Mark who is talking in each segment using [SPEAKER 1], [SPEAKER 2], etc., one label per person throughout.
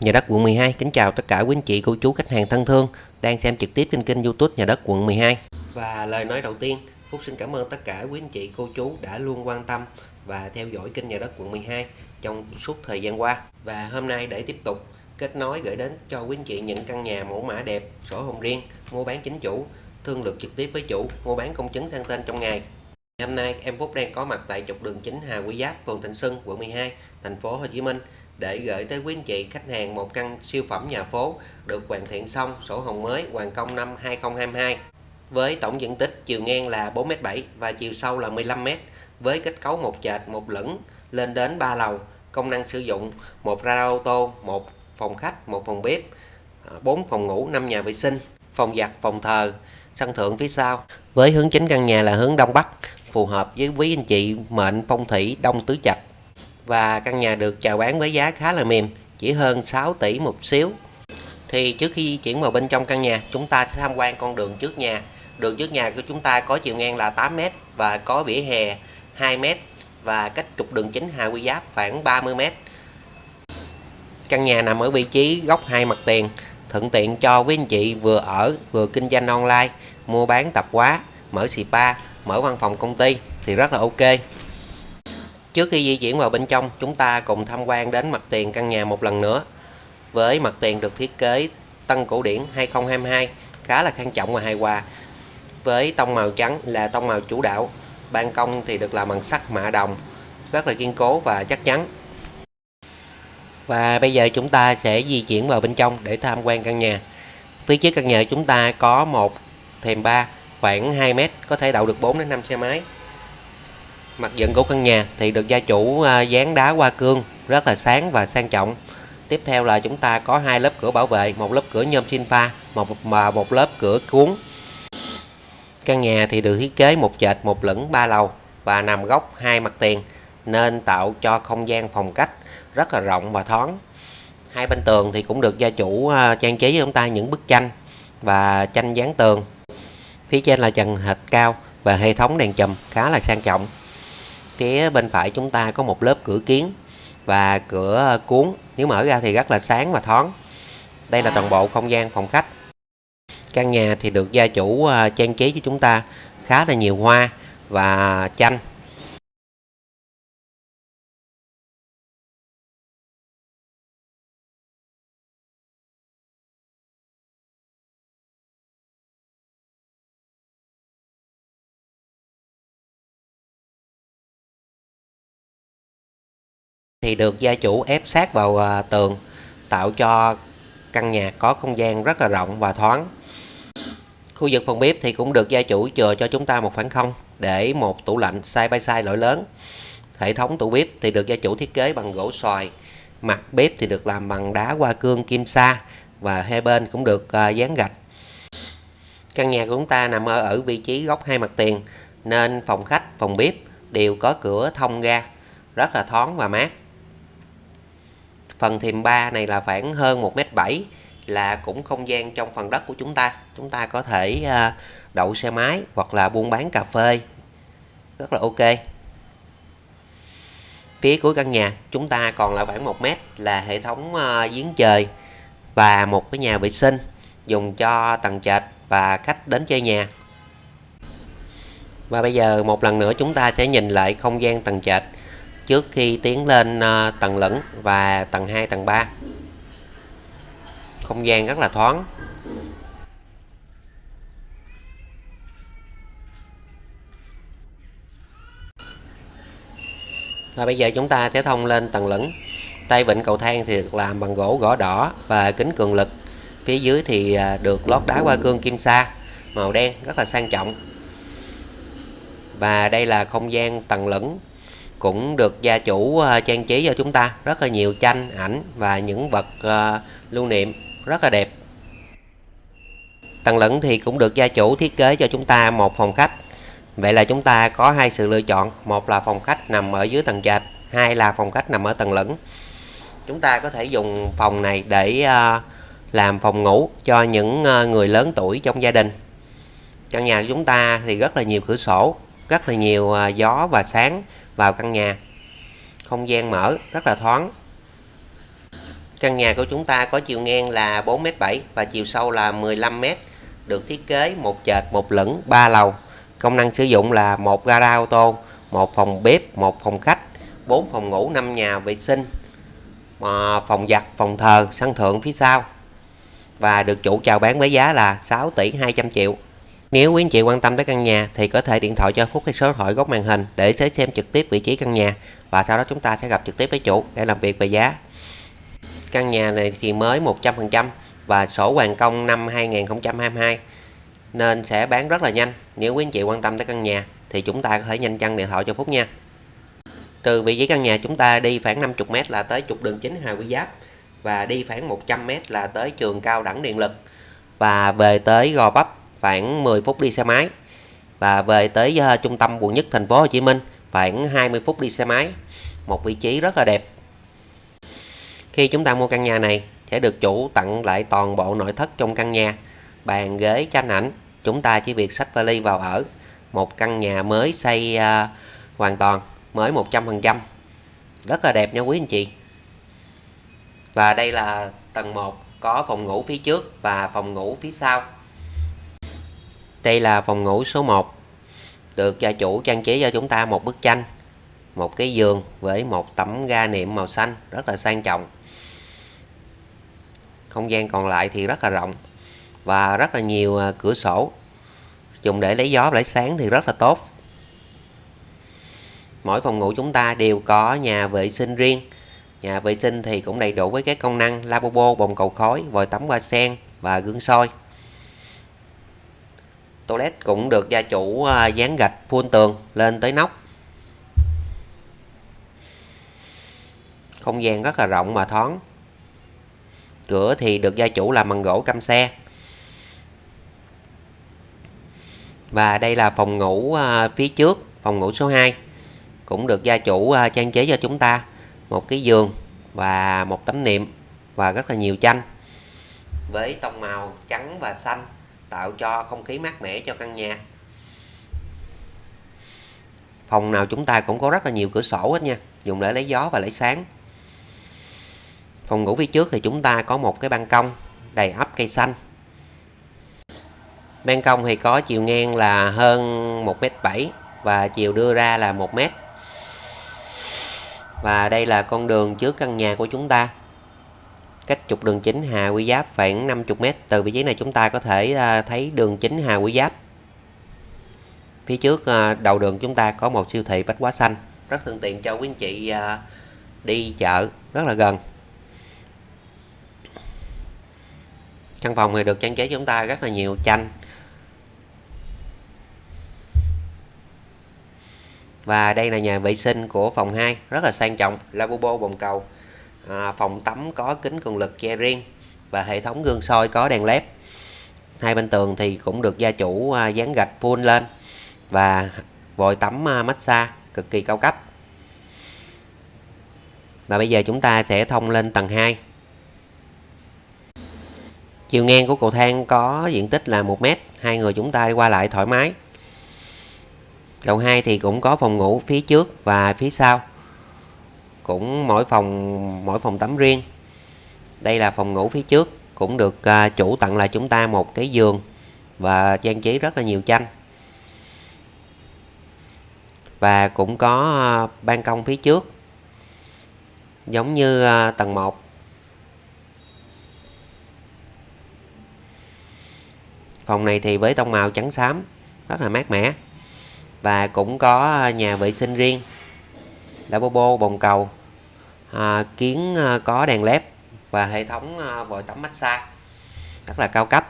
[SPEAKER 1] Nhà đất quận 12 kính chào tất cả quý anh chị, cô chú, khách hàng thân thương đang xem trực tiếp trên kênh YouTube Nhà đất quận 12. Và lời nói đầu tiên, Phúc xin cảm ơn tất cả quý anh chị, cô chú đã luôn quan tâm và theo dõi kênh Nhà đất quận 12 trong suốt thời gian qua. Và hôm nay để tiếp tục kết nối gửi đến cho quý anh chị những căn nhà mẫu mã đẹp, sổ hồng riêng, mua bán chính chủ, thương lượng trực tiếp với chủ, mua bán công chứng sang tên trong ngày. Hôm nay em Phúc đang có mặt tại trục đường chính Hà Quý Giáp, phường Thịnh Xuân, quận 12, thành phố Hồ Chí Minh để gửi tới quý anh chị khách hàng một căn siêu phẩm nhà phố được hoàn thiện xong sổ hồng mới hoàn công năm 2022 với tổng diện tích chiều ngang là 4m7 và chiều sâu là 15m với kết cấu một trệt một lửng, lên đến 3 lầu. Công năng sử dụng một radar ô tô, một phòng khách, một phòng bếp à, 4 phòng ngủ 5 nhà vệ sinh, phòng giặt, phòng thờ, sân thượng phía sau. Với hướng chính căn nhà là hướng đông bắc, phù hợp với quý anh chị mệnh phong thủy đông tứ trạch và căn nhà được chào bán với giá khá là mềm, chỉ hơn 6 tỷ một xíu. Thì trước khi di chuyển vào bên trong căn nhà, chúng ta sẽ tham quan con đường trước nhà. Đường trước nhà của chúng ta có chiều ngang là 8m và có vỉa hè 2m và cách trục đường chính Hà Quy Giáp khoảng 30m căn nhà nằm ở vị trí góc hai mặt tiền, thuận tiện cho quý anh chị vừa ở vừa kinh doanh online, mua bán tạp hóa, mở spa, mở văn phòng công ty thì rất là ok. Trước khi di chuyển vào bên trong, chúng ta cùng tham quan đến mặt tiền căn nhà một lần nữa. Với mặt tiền được thiết kế Tân Cổ Điển 2022, khá là khang trọng và hài hòa. Với tông màu trắng là tông màu chủ đạo, ban công thì được làm bằng sắt mạ đồng, rất là kiên cố và chắc chắn. Và bây giờ chúng ta sẽ di chuyển vào bên trong để tham quan căn nhà. Phía trước căn nhà chúng ta có một thềm ba khoảng 2 mét, có thể đậu được 4 đến 5 xe máy. Mặt dựng của căn nhà thì được gia chủ à, dán đá hoa cương rất là sáng và sang trọng. Tiếp theo là chúng ta có hai lớp cửa bảo vệ, một lớp cửa nhôm sinh pha, một mà một lớp cửa cuốn. Căn nhà thì được thiết kế một trệt một lửng ba lầu và nằm góc hai mặt tiền nên tạo cho không gian phòng cách rất là rộng và thoáng. Hai bên tường thì cũng được gia chủ à, trang trí cho chúng ta những bức tranh và tranh dán tường. Phía trên là trần hệt cao và hệ thống đèn chùm khá là sang trọng phía bên phải chúng ta có một lớp cửa kiến và cửa cuốn. Nếu mở ra thì rất là sáng và thoáng. Đây là toàn bộ không gian phòng khách. Căn nhà thì được gia chủ à, trang trí cho chúng ta khá là nhiều hoa và chanh. Thì được gia chủ ép sát vào à, tường tạo cho căn nhà có không gian rất là rộng và thoáng. Khu vực phòng bếp thì cũng được gia chủ chừa cho chúng ta một khoảng không để một tủ lạnh side by side loại lớn. Hệ thống tủ bếp thì được gia chủ thiết kế bằng gỗ xoài mặt bếp thì được làm bằng đá hoa cương kim sa và hai bên cũng được à, dán gạch. Căn nhà của chúng ta nằm ở, ở vị trí góc hai mặt tiền nên phòng khách phòng bếp đều có cửa thông ra rất là thoáng và mát phần thềm 3 này là khoảng hơn 1m7 là cũng không gian trong phần đất của chúng ta. Chúng ta có thể à, đậu xe máy hoặc là buôn bán cà phê. Rất là ok. Phía cuối căn nhà, chúng ta còn là khoảng 1 mét là hệ thống à, giếng trời và một cái nhà vệ sinh dùng cho tầng trệt và khách đến chơi nhà. Và bây giờ một lần nữa chúng ta sẽ nhìn lại không gian tầng trệt trước khi tiến lên ờ, tầng lửng và tầng 2 tầng 3 không gian rất là thoáng. Và bây giờ chúng ta sẽ thông lên tầng lửng. Tay vịn cầu thang thì được làm bằng gỗ gõ đỏ và kính cường lực. Phía dưới thì ờ, được lót đá hoa cương kim sa, màu đen, rất là sang trọng. Và đây là không gian tầng lửng cũng được gia chủ à, trang trí cho chúng ta. Rất là nhiều tranh, ảnh và những vật à, lưu niệm. Rất là đẹp. Tầng lửng thì cũng được gia chủ thiết kế cho chúng ta một phòng khách. Vậy là chúng ta có hai sự lựa chọn. Một là phòng khách nằm ở dưới tầng trệt, hai là phòng khách nằm ở tầng lửng. Chúng ta có thể dùng phòng này để à, làm phòng ngủ cho những người lớn tuổi trong gia đình. Căn nhà của chúng ta thì rất là nhiều cửa sổ, rất là nhiều gió và sáng vào căn nhà không gian mở rất là thoáng Căn nhà của chúng ta có chiều ngang là 4m7 và chiều sâu là 15m, được thiết kế một trệt, một lửng, 3 lầu. Công năng sử dụng là một gara ô tô, một phòng bếp, một phòng khách, 4 phòng ngủ, 5 nhà vệ sinh, à, phòng giặt, phòng thờ, sân thượng phía sau. Và được chủ chào bán với giá là 6 tỷ 200 triệu. Nếu quý anh chị quan tâm tới căn nhà thì có thể điện thoại cho Phúc hay số điện thoại góc màn hình để sẽ xem trực tiếp vị trí căn nhà và sau đó chúng ta sẽ gặp trực tiếp với chủ để làm việc về giá. Căn nhà này thì mới 100% và sổ hoàn công năm 2022 nên sẽ bán rất là nhanh. Nếu quý anh chị quan tâm tới căn nhà thì chúng ta có thể nhanh chân điện thoại cho Phúc nha. Từ vị trí căn nhà chúng ta đi khoảng 50m là tới trục đường chính Hà Quy Giáp và đi khoảng 100m là tới trường cao đẳng điện lực và về tới Gò Bắp khoảng 10 phút đi xe máy. Và về tới uh, trung tâm quận nhất thành phố Hồ Chí Minh khoảng 20 phút đi xe máy. Một vị trí rất là đẹp. Khi chúng ta mua căn nhà này sẽ được chủ tặng lại toàn bộ nội thất trong căn nhà bàn ghế tranh ảnh. Chúng ta chỉ việc sách vali vào ở. Một căn nhà mới xây uh, hoàn toàn mới 100% rất là đẹp nha quý anh chị. Và đây là tầng 1 có phòng ngủ phía trước và phòng ngủ phía sau đây là phòng ngủ số 1 được gia chủ trang trí cho chúng ta một bức tranh, một cái giường với một tấm ga niệm màu xanh rất là sang trọng. Không gian còn lại thì rất là rộng và rất là nhiều à, cửa sổ. Dùng để lấy gió, lấy sáng thì rất là tốt. Mỗi phòng ngủ chúng ta đều có nhà vệ sinh riêng. Nhà vệ sinh thì cũng đầy đủ với các công năng, lavabo, bồn cầu khói, vòi tắm, hoa sen và gương soi toilet cũng được gia chủ à, dán gạch phun tường lên tới nóc. Không gian rất là rộng và thoáng. Cửa thì được gia chủ làm bằng gỗ căm xe. Và đây là phòng ngủ à, phía trước, phòng ngủ số 2 cũng được gia chủ à, trang trí cho chúng ta. Một cái giường và một tấm niệm và rất là nhiều tranh với tông màu trắng và xanh tạo cho không khí mát mẻ cho căn nhà. Phòng nào chúng ta cũng có rất là nhiều cửa sổ hết nha, dùng để lấy gió và lấy sáng. Phòng ngủ phía trước thì chúng ta có một cái ban công đầy ấp cây xanh. Ban công thì có chiều ngang là hơn 1m7 và chiều đưa ra là 1m và đây là con đường trước căn nhà của chúng ta cách trục đường chính Hà Quy Giáp khoảng 50m từ vị trí này chúng ta có thể à, thấy đường chính Hà Quy Giáp. Phía trước à, đầu đường chúng ta có một siêu thị bách hóa xanh, rất thuận tiện cho quý anh chị à, đi chợ, rất là gần. Căn phòng này được trang trí chúng ta rất là nhiều tranh. Và đây là nhà vệ sinh của phòng 2 rất là sang trọng, lavabo, bồn cầu à, phòng tắm có kính cường lực che riêng và hệ thống gương soi có đèn led. Hai bên tường thì cũng được gia chủ à, dán gạch phun lên và vòi tắm à, massage cực kỳ cao cấp. Và bây giờ chúng ta sẽ thông lên tầng 2 chiều ngang của cầu thang có diện tích là 1 mét hai người chúng ta đi qua lại thoải mái. Lầu 2 thì cũng có phòng ngủ phía trước và phía sau cũng mỗi phòng mỗi phòng tắm riêng. Đây là phòng ngủ phía trước, cũng được à, chủ tặng lại chúng ta một cái giường và trang trí rất là nhiều tranh. Và cũng có à, ban công phía trước, giống như à, tầng 1 phòng này thì với tông màu trắng xám, rất là mát mẻ. Và cũng có nhà vệ sinh riêng lavabo bồn cầu à, kiến à, có đèn led và hệ thống à, vòi tắm massage rất là cao cấp.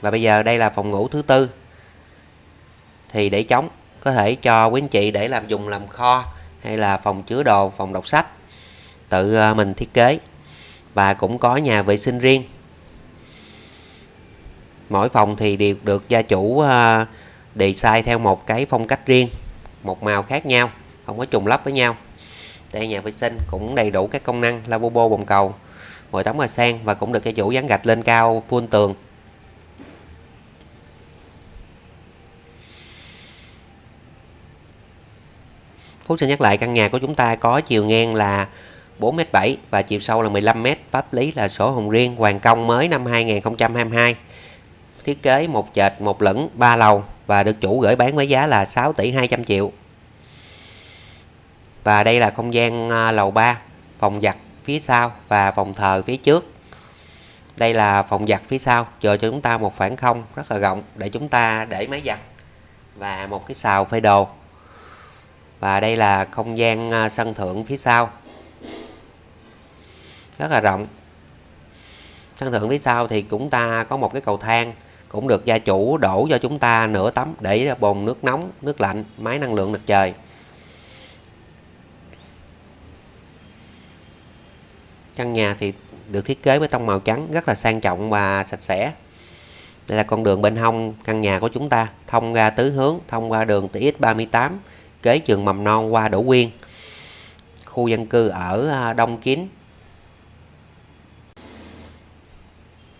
[SPEAKER 1] Và bây giờ đây là phòng ngủ thứ tư. Thì để chống có thể cho quý anh chị để làm dùng làm kho hay là phòng chứa đồ phòng đọc sách tự à, mình thiết kế. Và cũng có nhà vệ sinh riêng. Mỗi phòng thì đều được gia chủ à, design theo một cái phong cách riêng một màu khác nhau không có trùng lắp với nhau. Đây nhà vệ sinh cũng đầy đủ các công năng lavabo bồn cầu vòi tắm hoa sen và cũng được cái chủ dán gạch lên cao phun tường. Phúc xin nhắc lại căn nhà của chúng ta có chiều ngang là 4m7 và chiều sâu là 15m, pháp lý là sổ hồng riêng, hoàn công mới năm 2022. Thiết kế một trệt, một lửng, ba lầu và được chủ gửi bán với giá là 6 tỷ 200 triệu. Và đây là không gian à, lầu 3, phòng giặt phía sau và phòng thờ phía trước. Đây là phòng giặt phía sau, chờ cho chúng ta một khoảng không rất là rộng để chúng ta để máy giặt và một cái xào phơi đồ. Và đây là không gian à, sân thượng phía sau. Rất là rộng. Sân thượng phía sau thì chúng ta có một cái cầu thang cũng được gia chủ đổ cho chúng ta nửa tấm để bồn nước nóng, nước lạnh, máy năng lượng mặt trời. Căn nhà thì được thiết kế với tông màu trắng rất là sang trọng và sạch sẽ. Đây là con đường bên hông căn nhà của chúng ta, thông ra tứ hướng, thông qua đường TX38, kế trường mầm non qua Đỗ Quyên. Khu dân cư ở à, Đông Kín.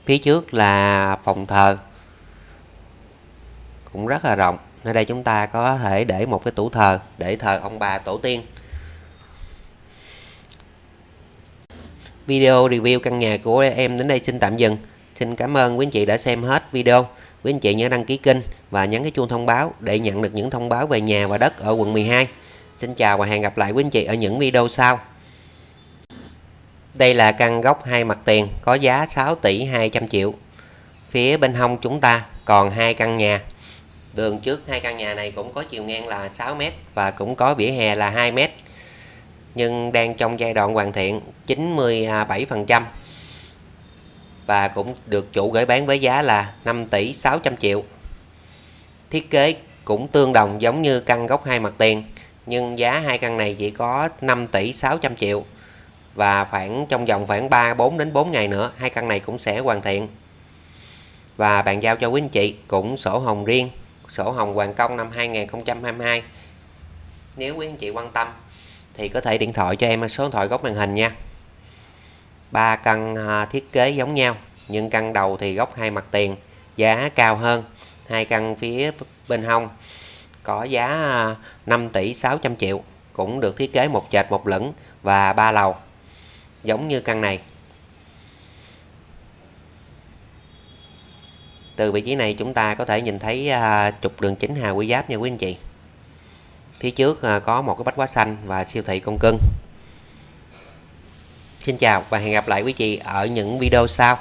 [SPEAKER 1] Phía trước là phòng thờ. Cũng rất là rộng. Nơi đây chúng ta có thể để một cái tủ thờ, để thờ ông bà tổ tiên. Video review căn nhà của em đến đây xin tạm dừng. Xin cảm ơn quý anh chị đã xem hết video. Quý anh chị nhớ đăng ký kênh và nhấn cái chuông thông báo để nhận được những thông báo về nhà và đất ở quận 12. Xin chào và hẹn gặp lại quý anh chị ở những video sau. Đây là căn gốc hai mặt tiền, có giá 6 tỷ 200 triệu. Phía bên hông chúng ta còn hai căn nhà. Đường trước hai căn nhà này cũng có chiều ngang là 6 m và cũng có vỉa hè là 2 m nhưng đang trong giai đoạn hoàn thiện 97% và cũng được chủ gửi bán với giá là 5 tỷ 600 triệu. Thiết kế cũng tương đồng giống như căn gốc hai mặt tiền nhưng giá hai căn này chỉ có 5 tỷ 600 triệu và khoảng trong vòng khoảng 3 4 đến 4 ngày nữa hai căn này cũng sẽ hoàn thiện. Và bàn giao cho quý anh chị cũng sổ hồng riêng, sổ hồng hoàn công năm 2022. Nếu quý anh chị quan tâm thì có thể điện thoại cho em số điện thoại góc màn hình nha. Ba căn à, thiết kế giống nhau, nhưng căn đầu thì góc hai mặt tiền, giá cao hơn. Hai căn phía bên hông có giá à, 5 tỷ 600 triệu, cũng được thiết kế một trệt một lửng và ba lầu. Giống như căn này từ vị trí này chúng ta có thể nhìn thấy à, trục đường chính Hà Quy Giáp nha quý anh chị. Phía trước à, có một cái bách hóa xanh và siêu thị con cưng Xin chào và hẹn gặp lại quý chị ở những video sau.